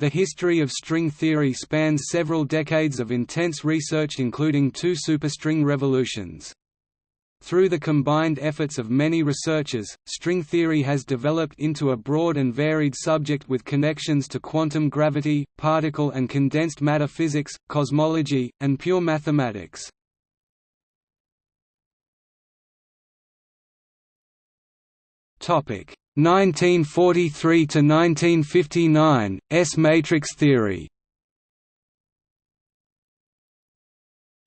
The history of string theory spans several decades of intense research including two superstring revolutions. Through the combined efforts of many researchers, string theory has developed into a broad and varied subject with connections to quantum gravity, particle and condensed matter physics, cosmology, and pure mathematics. Topic: 1943 to 1959 S matrix theory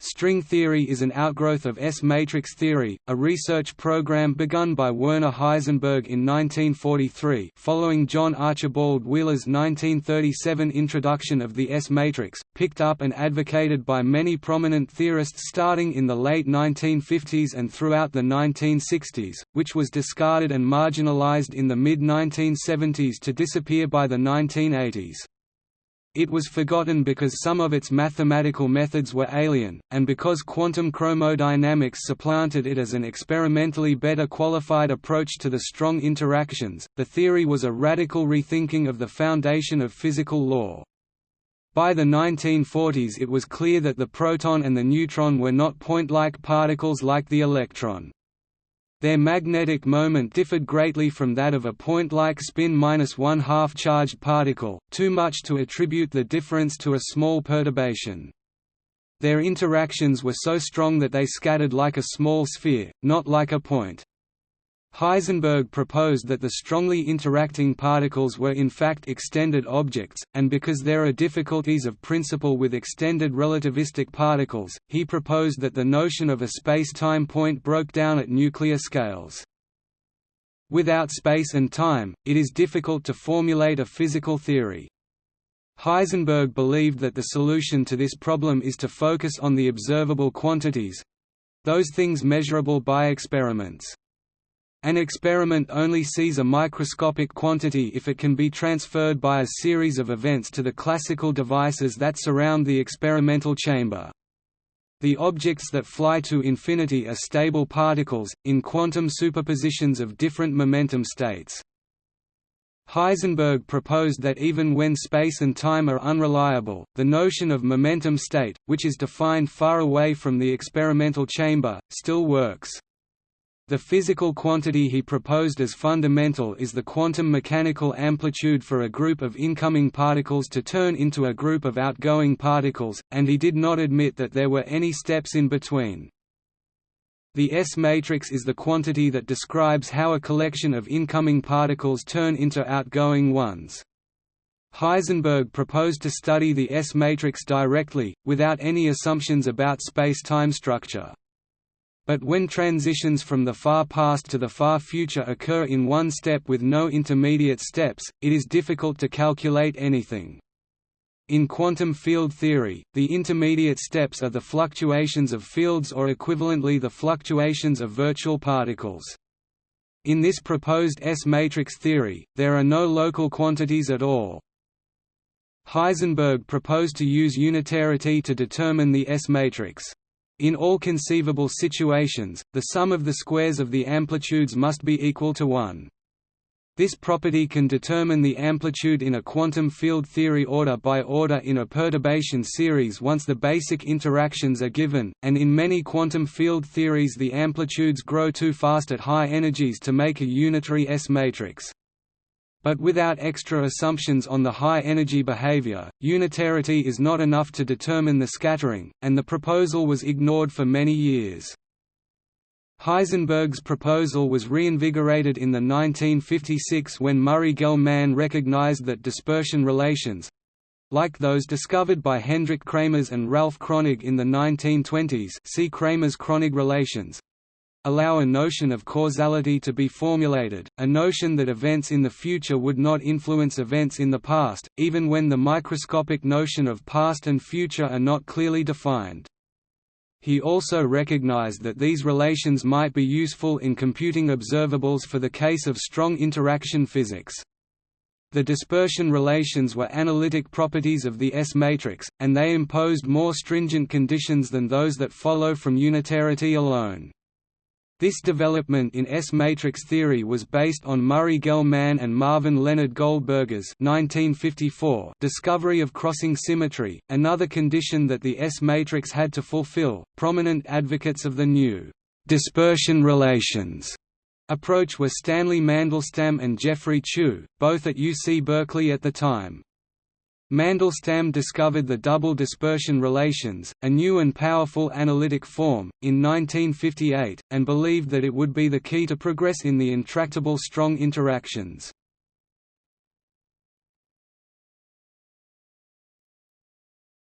String theory is an outgrowth of S-matrix theory, a research program begun by Werner Heisenberg in 1943 following John Archibald Wheeler's 1937 introduction of the S-matrix, picked up and advocated by many prominent theorists starting in the late 1950s and throughout the 1960s, which was discarded and marginalized in the mid-1970s to disappear by the 1980s. It was forgotten because some of its mathematical methods were alien, and because quantum chromodynamics supplanted it as an experimentally better qualified approach to the strong interactions. The theory was a radical rethinking of the foundation of physical law. By the 1940s it was clear that the proton and the neutron were not point-like particles like the electron. Their magnetic moment differed greatly from that of a point-like spin minus one-half charged particle, too much to attribute the difference to a small perturbation. Their interactions were so strong that they scattered like a small sphere, not like a point. Heisenberg proposed that the strongly interacting particles were in fact extended objects, and because there are difficulties of principle with extended relativistic particles, he proposed that the notion of a space-time point broke down at nuclear scales. Without space and time, it is difficult to formulate a physical theory. Heisenberg believed that the solution to this problem is to focus on the observable quantities—those things measurable by experiments. An experiment only sees a microscopic quantity if it can be transferred by a series of events to the classical devices that surround the experimental chamber. The objects that fly to infinity are stable particles, in quantum superpositions of different momentum states. Heisenberg proposed that even when space and time are unreliable, the notion of momentum state, which is defined far away from the experimental chamber, still works. The physical quantity he proposed as fundamental is the quantum mechanical amplitude for a group of incoming particles to turn into a group of outgoing particles, and he did not admit that there were any steps in between. The S-matrix is the quantity that describes how a collection of incoming particles turn into outgoing ones. Heisenberg proposed to study the S-matrix directly, without any assumptions about space-time structure. But when transitions from the far past to the far future occur in one step with no intermediate steps, it is difficult to calculate anything. In quantum field theory, the intermediate steps are the fluctuations of fields or equivalently the fluctuations of virtual particles. In this proposed S-matrix theory, there are no local quantities at all. Heisenberg proposed to use unitarity to determine the S-matrix. In all conceivable situations, the sum of the squares of the amplitudes must be equal to 1. This property can determine the amplitude in a quantum field theory order by order in a perturbation series once the basic interactions are given, and in many quantum field theories the amplitudes grow too fast at high energies to make a unitary S-matrix. But without extra assumptions on the high-energy behavior, unitarity is not enough to determine the scattering, and the proposal was ignored for many years. Heisenberg's proposal was reinvigorated in the 1956 when Murray Gell-Mann recognized that dispersion relations—like those discovered by Hendrik Kramers and Ralph Kronig in the 1920s see Kramers-Kronig relations, allow a notion of causality to be formulated, a notion that events in the future would not influence events in the past, even when the microscopic notion of past and future are not clearly defined. He also recognized that these relations might be useful in computing observables for the case of strong interaction physics. The dispersion relations were analytic properties of the S-matrix, and they imposed more stringent conditions than those that follow from unitarity alone. This development in S-matrix theory was based on Murray Gell-Mann and Marvin Leonard Goldberger's 1954 discovery of crossing symmetry, another condition that the S-matrix had to fulfill. Prominent advocates of the new dispersion relations approach were Stanley Mandelstam and Geoffrey Chew, both at UC Berkeley at the time. Mandelstam discovered the double dispersion relations, a new and powerful analytic form, in 1958, and believed that it would be the key to progress in the intractable strong interactions.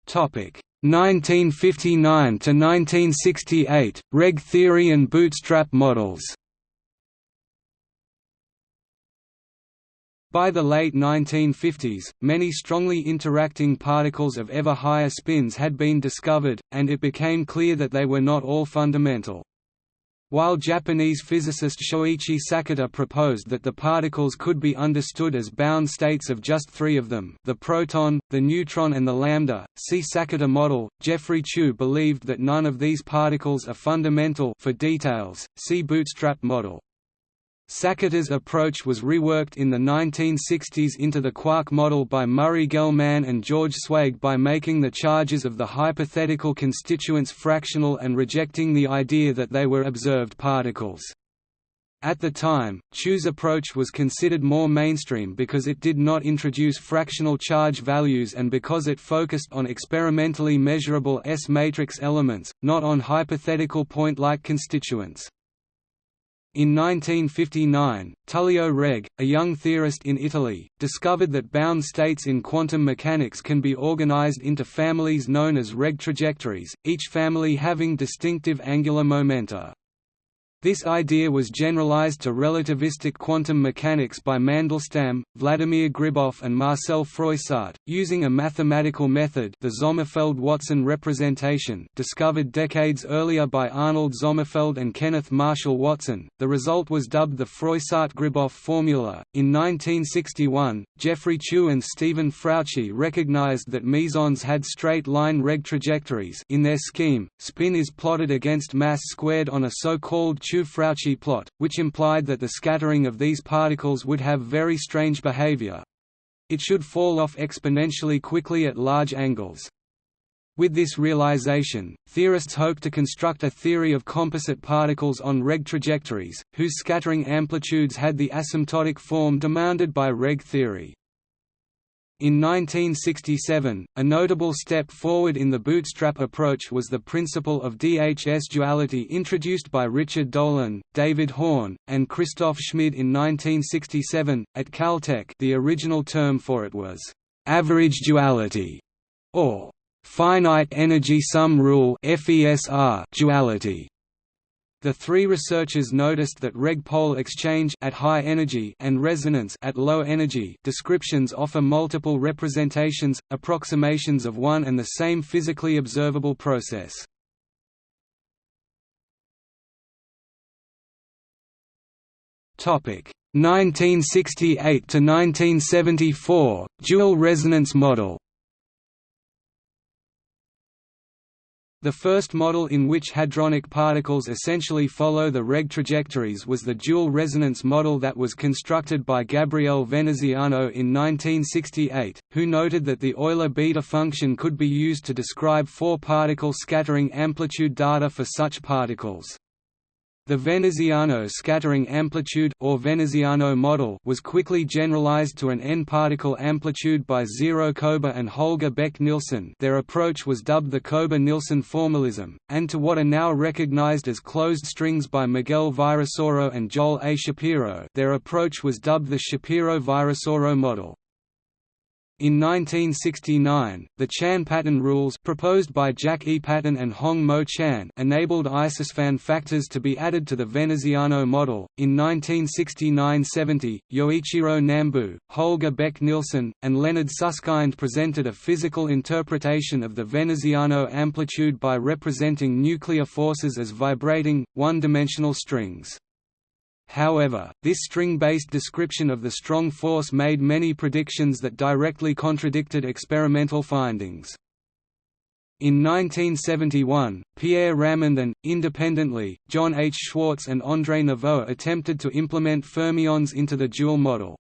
Topic 1959 to 1968 Regge theory and bootstrap models. By the late 1950s, many strongly interacting particles of ever higher spins had been discovered, and it became clear that they were not all fundamental. While Japanese physicist Shoichi Sakata proposed that the particles could be understood as bound states of just three of them the proton, the neutron and the lambda, see Sakata model, Geoffrey Chew believed that none of these particles are fundamental for details, see bootstrap model. Sakata's approach was reworked in the 1960s into the quark model by Murray Gell-Mann and George Zweig by making the charges of the hypothetical constituents fractional and rejecting the idea that they were observed particles. At the time, Chew's approach was considered more mainstream because it did not introduce fractional charge values and because it focused on experimentally measurable S-matrix elements, not on hypothetical point-like constituents. In 1959, Tullio Regge, a young theorist in Italy, discovered that bound states in quantum mechanics can be organized into families known as Regge trajectories, each family having distinctive angular momenta. This idea was generalized to relativistic quantum mechanics by Mandelstam, Vladimir Gribov and Marcel Froissart, using a mathematical method the Sommerfeld-Watson representation discovered decades earlier by Arnold Sommerfeld and Kenneth Marshall Watson. The result was dubbed the Froissart-Gribov formula. In 1961, Geoffrey Chew and Stephen Frautschi recognized that mesons had straight-line Regge trajectories in their scheme. Spin is plotted against mass squared on a so-called Chew-Frautschi plot, which implied that the scattering of these particles would have very strange behavior. It should fall off exponentially quickly at large angles. With this realization, theorists hope to construct a theory of composite particles on Regge trajectories, whose scattering amplitudes had the asymptotic form demanded by Regge theory. In 1967, a notable step forward in the bootstrap approach was the principle of DHS duality introduced by Richard Dolan, David Horn, and Christoph Schmid in 1967, at Caltech the original term for it was, "...average duality", or "...finite energy sum rule duality". The three researchers noticed that Regge-pole exchange at high energy and resonance at low energy descriptions offer multiple representations, approximations of one and the same physically observable process. Topic 1968 to 1974 dual resonance model The first model in which hadronic particles essentially follow the Regge trajectories was the dual resonance model that was constructed by Gabriele Veneziano in 1968, who noted that the Euler beta function could be used to describe four-particle scattering amplitude data for such particles. The Veneziano scattering amplitude or Veneziano model was quickly generalized to an n-particle amplitude by Ziro Koba and Holger Bech-Nielsen their approach was dubbed the Koba-Nielsen formalism, and to what are now recognized as closed strings by Miguel Virasoro and Joel A. Shapiro their approach was dubbed the Shapiro-Virasoro model. In 1969, the Chan Paton rules proposed by Jack E. Paton and Hong Mo Chan enabled isospin factors to be added to the Veneziano model. In 1969–70, Yoichiro Nambu, Holger Bech-Nielsen, and Leonard Susskind presented a physical interpretation of the Veneziano amplitude by representing nuclear forces as vibrating, one-dimensional strings. However, this string-based description of the strong force made many predictions that directly contradicted experimental findings. In 1971, Pierre Ramond and, independently, John H. Schwarz and André Neveu attempted to implement fermions into the dual model.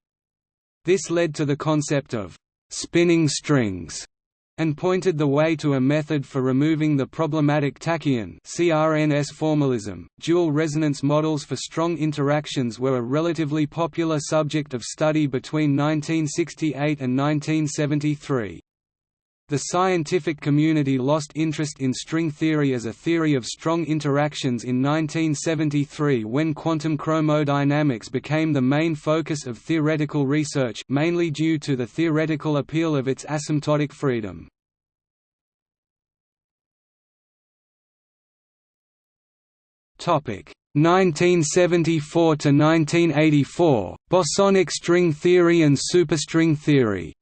This led to the concept of «spinning strings» and pointed the way to a method for removing the problematic tachyon CRNS formalism. Dual resonance models for strong interactions were a relatively popular subject of study between 1968 and 1973. The scientific community lost interest in string theory as a theory of strong interactions in 1973 when quantum chromodynamics became the main focus of theoretical research mainly due to the theoretical appeal of its asymptotic freedom. Topic 1974 to 1984 Bosonic string theory and superstring theory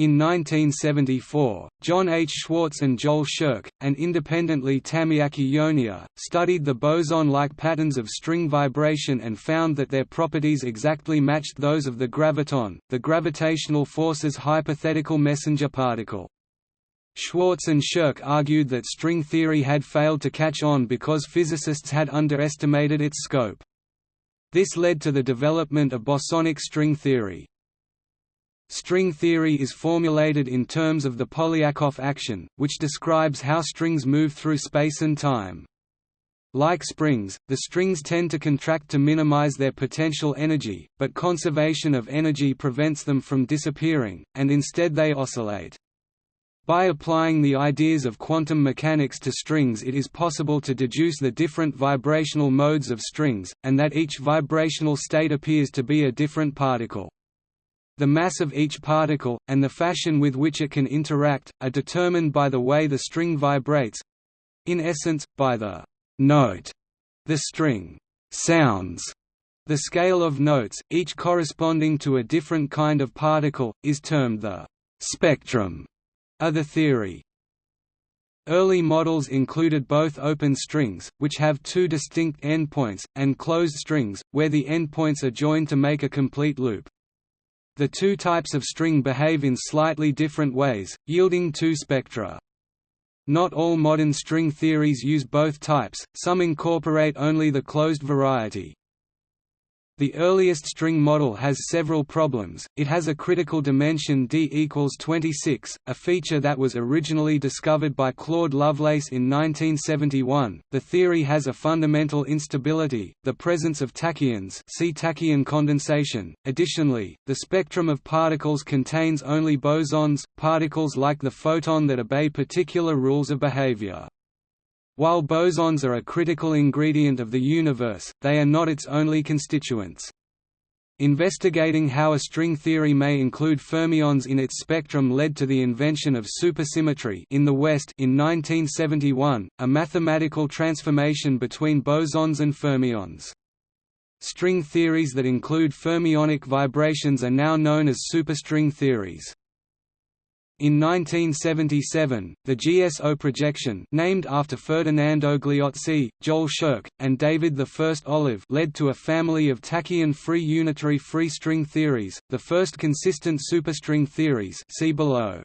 In 1974, John H. Schwarz and Joel Scherk, and independently Tamiaki Yoneya, studied the boson-like patterns of string vibration and found that their properties exactly matched those of the graviton, the gravitational force's hypothetical messenger particle. Schwarz and Scherk argued that string theory had failed to catch on because physicists had underestimated its scope. This led to the development of bosonic string theory. String theory is formulated in terms of the Polyakov action, which describes how strings move through space and time. Like springs, the strings tend to contract to minimize their potential energy, but conservation of energy prevents them from disappearing, and instead they oscillate. By applying the ideas of quantum mechanics to strings it is possible to deduce the different vibrational modes of strings, and that each vibrational state appears to be a different particle. The mass of each particle, and the fashion with which it can interact, are determined by the way the string vibrates—in essence, by the «note» the string «sounds». The scale of notes, each corresponding to a different kind of particle, is termed the «spectrum» of the theory. Early models included both open strings, which have two distinct endpoints, and closed strings, where the endpoints are joined to make a complete loop. The two types of string behave in slightly different ways, yielding two spectra. Not all modern string theories use both types, some incorporate only the closed variety. The earliest string model has several problems, it has a critical dimension d equals 26, a feature that was originally discovered by Claude Lovelace in 1971. The theory has a fundamental instability, the presence of tachyons see tachyon condensation. Additionally, the spectrum of particles contains only bosons, particles like the photon that obey particular rules of behavior. While bosons are a critical ingredient of the universe, they are not its only constituents. Investigating how a string theory may include fermions in its spectrum led to the invention of supersymmetry in the West in 1971, a mathematical transformation between bosons and fermions. String theories that include fermionic vibrations are now known as superstring theories. In 1977, the GSO projection named after Ferdinando Gliozzi, Joel Scherk, and David I Olive led to a family of tachyon-free unitary free string theories, the first consistent superstring theories see below.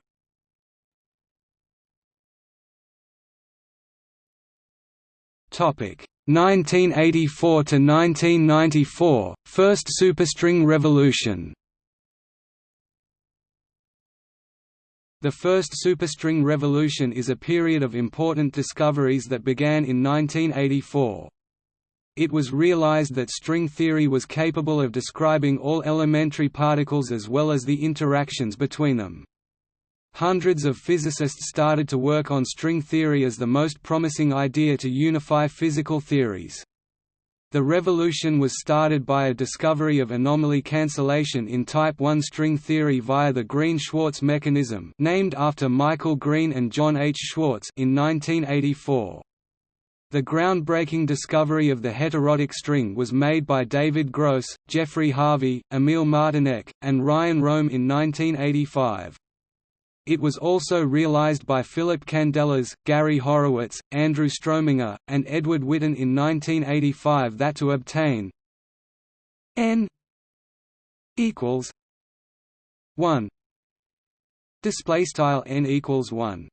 Topic 1984 to 1994, first superstring revolution. The first superstring revolution is a period of important discoveries that began in 1984. It was realized that string theory was capable of describing all elementary particles as well as the interactions between them. Hundreds of physicists started to work on string theory as the most promising idea to unify physical theories. The revolution was started by a discovery of anomaly cancellation in type 1 string theory via the Green-Schwarz mechanism named after Michael Green and John H. Schwarz in 1984. The groundbreaking discovery of the heterotic string was made by David Gross, Jeffrey Harvey, Emil Martinec, and Ryan Rohm in 1985. It was also realized by Philip Candelas, Gary Horowitz, Andrew Strominger, and Edward Witten in 1985 that to obtain n equals 1 Display style n equals one.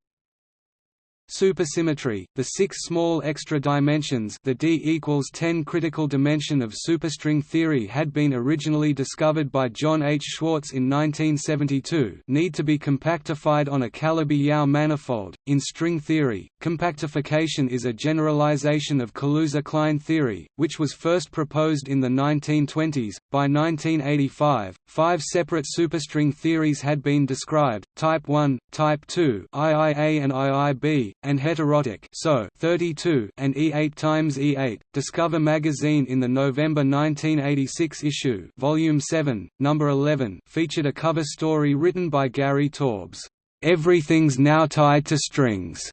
Supersymmetry, the six small extra dimensions the d equals 10 critical dimension of superstring theory had been originally discovered by John H. Schwarz in 1972 need to be compactified on a Calabi-Yau manifold. In string theory, compactification is a generalization of Kaluza-Klein theory, which was first proposed in the 1920s. By 1985, five separate superstring theories had been described, Type 1, Type 2 IIA and IIB, and heterotic so 32 and E8 times E8. Discover magazine in the November 1986 issue, Volume 7, Number 11, featured a cover story written by Gary Taubes, "Everything's Now Tied to Strings,"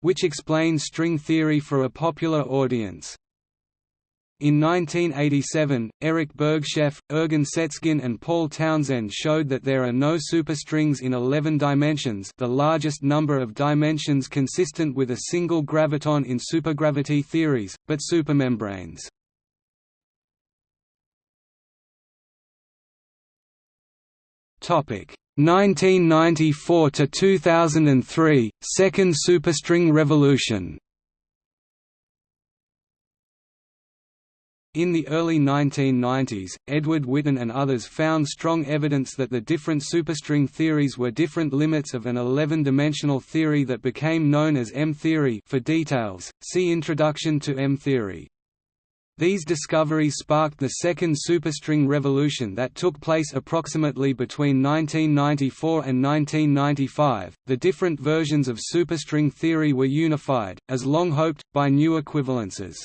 which explains string theory for a popular audience. In 1987, Eric Bergshoeff, Ergin Sezgin and Paul Townsend showed that there are no superstrings in 11 dimensions the largest number of dimensions consistent with a single graviton in supergravity theories, but supermembranes. Topic 1994 to 2003 Second superstring revolution In the early 1990s, Edward Witten and others found strong evidence that the different superstring theories were different limits of an 11-dimensional theory that became known as M-theory for details, see Introduction to M-theory. These discoveries sparked the second superstring revolution that took place approximately between 1994 and 1995. The different versions of superstring theory were unified, as long hoped, by new equivalences.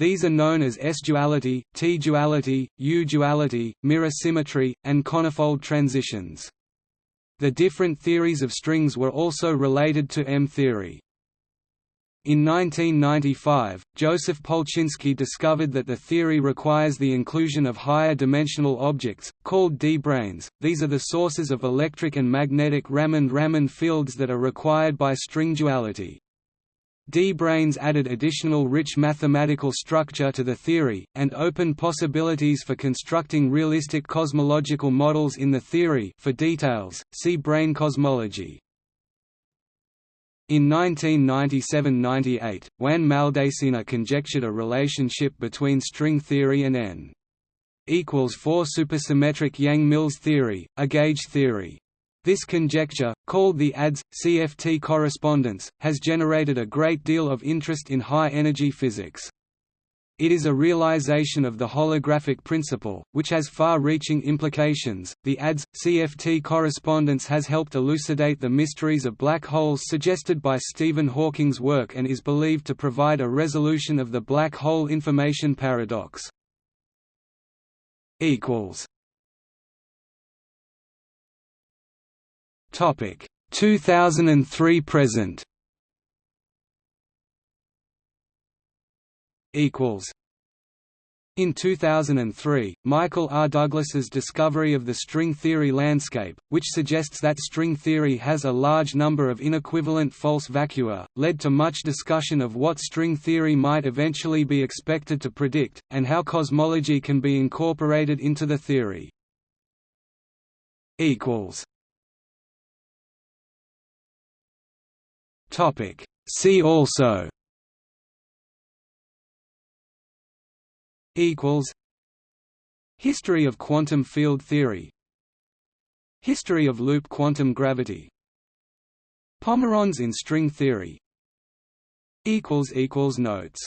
These are known as S-duality, T-duality, U-duality, mirror symmetry, and conifold transitions. The different theories of strings were also related to M-theory. In 1995, Joseph Polchinski discovered that the theory requires the inclusion of higher dimensional objects, called D-branes. These are the sources of electric and magnetic Ramond-Ramond fields that are required by string duality. D-branes added additional rich mathematical structure to the theory, and opened possibilities for constructing realistic cosmological models in the theory for details, see brane cosmology. In 1997–98, Juan Maldacena conjectured a relationship between string theory and n equals 4 supersymmetric Yang-Mills theory, a gauge theory. This conjecture, called the ADS-CFT correspondence, has generated a great deal of interest in high-energy physics. It is a realization of the holographic principle, which has far-reaching implications. The ADS-CFT correspondence has helped elucidate the mysteries of black holes suggested by Stephen Hawking's work and is believed to provide a resolution of the black hole information paradox. equals Topic 2003 present. Equals. In 2003, Michael R. Douglas's discovery of the string theory landscape, which suggests that string theory has a large number of inequivalent false vacua, led to much discussion of what string theory might eventually be expected to predict, and how cosmology can be incorporated into the theory. Topic. See also equals History of quantum field theory History of loop quantum gravity Pomerons in string theory equals equals notes